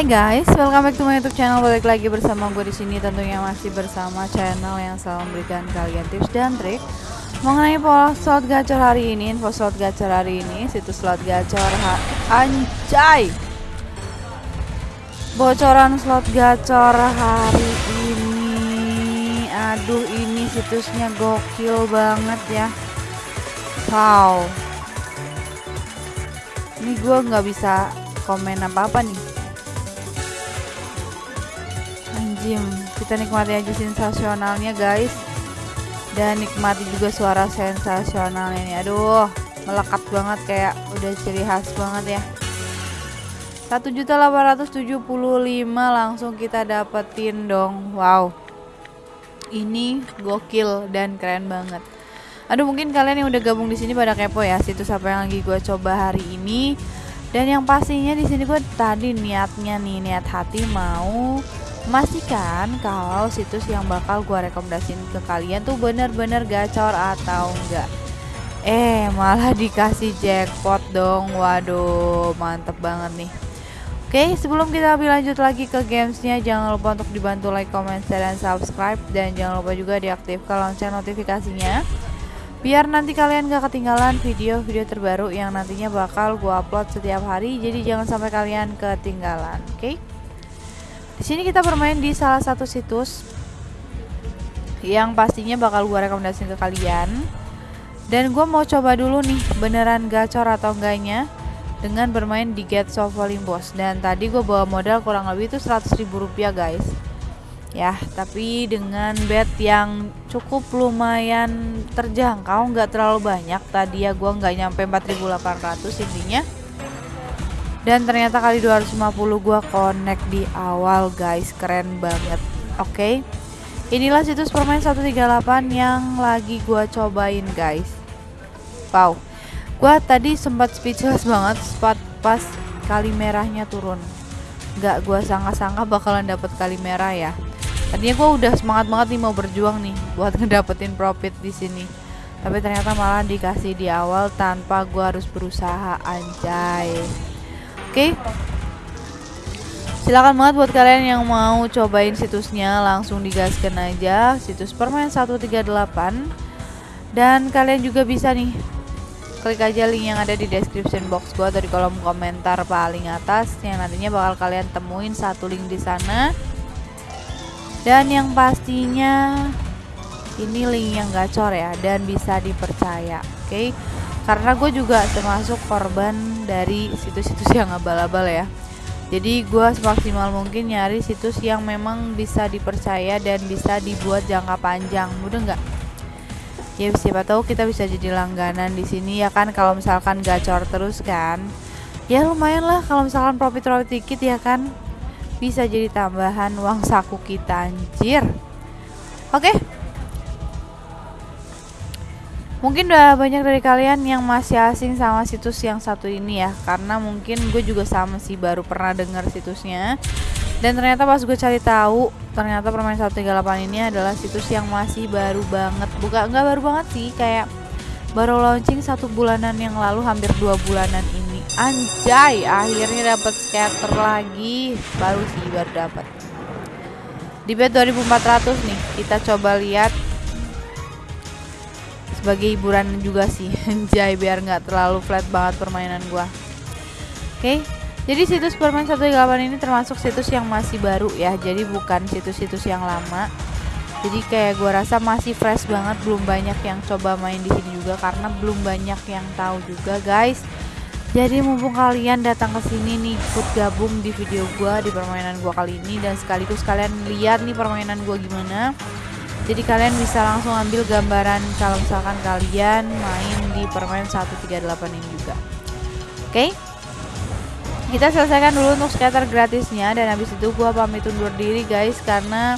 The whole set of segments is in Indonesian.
Hai guys, welcome back to my YouTube channel. Balik lagi bersama gue di sini tentunya masih bersama channel yang selalu memberikan kalian tips dan trik mengenai pola slot gacor hari ini, info slot gacor hari ini, situs slot gacor anjay. Bocoran slot gacor hari ini. Aduh, ini situsnya gokil banget ya. Wow. Ini gue nggak bisa komen apa-apa nih Anjim, kita nikmati aja sensasionalnya guys. Dan nikmati juga suara sensasionalnya nih. Aduh, melekat banget kayak udah ciri khas banget ya. 1.875 langsung kita dapetin dong. Wow. Ini gokil dan keren banget. Aduh mungkin kalian yang udah gabung di sini pada kepo ya situs apa yang lagi gue coba hari ini. Dan yang pastinya di sini gue tadi niatnya nih niat hati mau memastikan kalau situs yang bakal gue rekomendasiin ke kalian tuh bener-bener gacor atau enggak. Eh malah dikasih jackpot dong. Waduh mantep banget nih. Oke sebelum kita lebih lanjut lagi ke gamesnya jangan lupa untuk dibantu like, comment, share, dan subscribe. Dan jangan lupa juga diaktifkan lonceng notifikasinya. Biar nanti kalian gak ketinggalan video-video terbaru yang nantinya bakal gue upload setiap hari. Jadi jangan sampai kalian ketinggalan oke? okay? Di sini kita bermain di salah satu situs yang pastinya bakal gue rekomendasiin ke kalian. Dan gue mau coba dulu nih beneran gacor atau enggaknya dengan bermain di Get Soft Boss. Dan tadi gue bawa modal kurang lebih itu 100 ribu rupiah guys. Ya tapi dengan bed yang cukup lumayan terjangkau nggak terlalu banyak. Tadi ya gua nggak nyampe 4800 intinya dan ternyata kali 250 gua connect di awal guys keren banget oke okay? inilah situs permain 138 yang lagi gua cobain guys wow gua tadi sempat speechless banget spot pas kali merahnya turun nggak gua sangka-sangka bakalan dapet kali merah ya Tadinya gue udah semangat banget nih mau berjuang nih buat ngedapetin profit di sini. Tapi ternyata malah dikasih di awal tanpa gue harus berusaha anjay. Oke. Okay. Silakan banget buat kalian yang mau cobain situsnya langsung digaskan aja situs permain 138 dan kalian juga bisa nih klik aja link yang ada di description box gua atau di kolom komentar paling atas yang nantinya bakal kalian temuin satu link di sana dan yang pastinya ini link yang gacor ya dan bisa dipercaya oke okay? karena gue juga termasuk korban dari situs-situs yang abal-abal ya. Jadi gue semaksimal mungkin nyari situs yang memang bisa dipercaya dan bisa dibuat jangka panjang. Mudah nggak? Ya siapa tahu kita bisa jadi langganan di sini ya kan? Kalau misalkan gacor terus kan? Ya lumayan lah kalau misalkan profit profit dikit ya kan? Bisa jadi tambahan uang saku kita anjir. Oke okay. Mungkin udah banyak dari kalian yang masih asing sama situs yang satu ini ya karena mungkin gue juga sama sih baru pernah dengar situsnya dan ternyata pas gue cari tahu ternyata permain 138 ini adalah situs yang masih baru banget bukan nggak baru banget sih kayak baru launching satu bulanan yang lalu hampir dua bulanan ini Anjay, akhirnya dapat scatter lagi. Baru sih baru dapat. Di bed 2400 nih, kita coba lihat sebagai hiburan juga sih. Anjay, biar nggak terlalu flat banget permainan gua. Oke. Okay. Jadi situs permain 138 ini termasuk situs yang masih baru ya. Jadi bukan situs-situs yang lama. Jadi kayak gua rasa masih fresh banget, belum banyak yang coba main di sini juga karena belum banyak yang tahu juga, guys jadi mumpung kalian datang ke sini nih ikut gabung di video gua di permainan gua kali ini dan sekaligus kalian lihat nih permainan gua gimana jadi kalian bisa langsung ambil gambaran kalau misalkan kalian main di permainan 138 ini juga. Oke? Okay? kita selesaikan dulu untuk scatter gratisnya. Dan habis itu gua pamit undur diri guys. Karena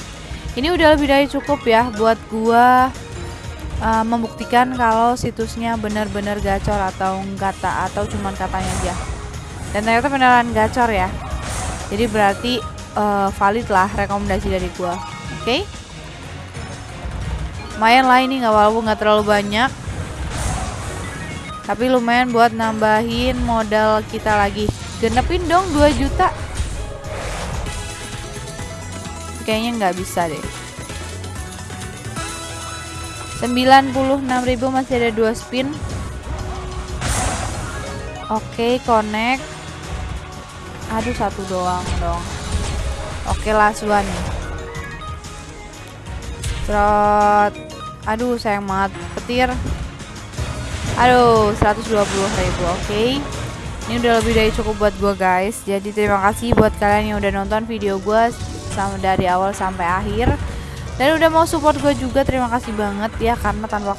ini udah lebih dari cukup ya buat gua uh, membuktikan kalau situsnya benar-benar gacor atau kata atau cuman katanya aja. Dan ternyata beneran gacor ya. Jadi berarti uh, valid lah rekomendasi dari gua. Oke? okay? Lumayan lah ini nggak walaupun nggak terlalu banyak tapi lumayan buat nambahin modal kita lagi genepin dong 2 juta kayaknya nggak bisa deh 96.000 masih ada dua spin Oke, connect. Aduh, satu doang dong. Oke, last one. Trot. Aduh, sayang banget. Petir. Aduh, 120 ribu. Oke. Ini udah lebih dari cukup buat gue guys. Jadi terima kasih buat kalian yang udah nonton video gue sama dari awal sampai akhir. Dan udah mau support gue juga terima kasih banget ya karena tanpa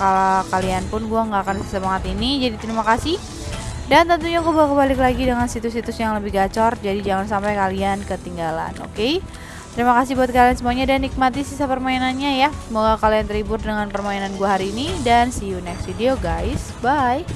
kalian pun gue nggak akan semangat ini. Jadi terima kasih. Dan tentunya aku bakal balik lagi dengan situs-situs yang lebih gacor Jadi jangan sampai kalian ketinggalan oke okay? Terima kasih buat kalian semuanya dan nikmati sisa permainannya ya. Semoga kalian terhibur dengan permainan gue hari ini Dan see you next video guys. Bye